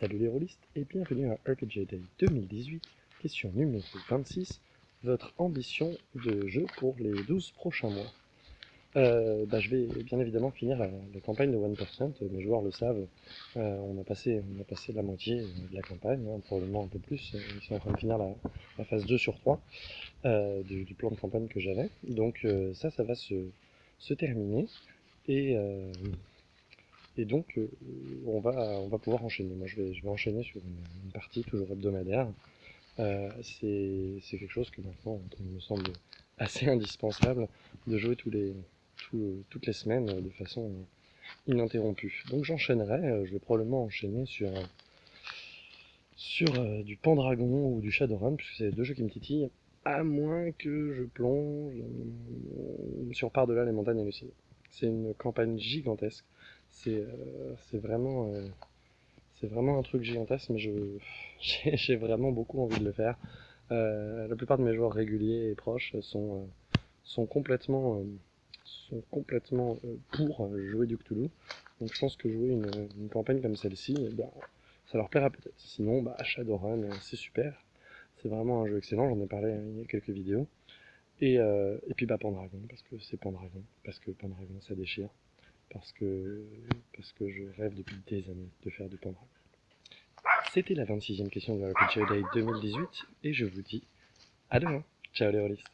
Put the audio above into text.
Salut les rôlistes et bienvenue à RPG Day 2018, question numéro 26, votre ambition de jeu pour les 12 prochains mois. Euh, bah, je vais bien évidemment finir la, campagne de 1%, mes joueurs le savent, euh, on, a passé, on a passé la moitié de la campagne, hein, probablement un peu plus, ils sont en train de finir la, phase 2 sur 3 euh, du, plan de campagne que j'avais, donc ça, ça va se, se terminer, et et donc, euh, on, va, on va pouvoir enchaîner. Moi, je vais, je vais enchaîner sur une, partie toujours hebdomadaire. Euh, c'est quelque chose que maintenant, il me semble assez indispensable de jouer les, toutes les semaines de façon ininterrompue. Donc j'enchaînerai, euh, je vais probablement enchaîner sur, sur du Pendragon ou du Shadowrun, puisque c'est deux jeux qui me titillent, à moins que je plonge sur par-delà les montagnes hallucinées. C'est une campagne gigantesque. C'est euh, vraiment, euh, c'est vraiment un truc gigantesque, mais j'ai vraiment beaucoup envie de le faire. Euh, la plupart de mes joueurs réguliers et proches sont, sont complètement, sont complètement pour jouer du Cthulhu. Donc je pense que jouer une, campagne comme celle-ci, eh ben, ça leur plaira peut-être. Sinon, bah, Shadowrun, c'est super. C'est vraiment un jeu excellent, j'en ai parlé il y a quelques vidéos. Et, et puis bah Pendragon, parce que c'est Pendragon, parce que Pendragon ça déchire parce que, parce que je rêve depuis des années de faire du Pandora. C'était la 26e question de la Day 2018 et je vous dis à demain. Ciao les rôlistes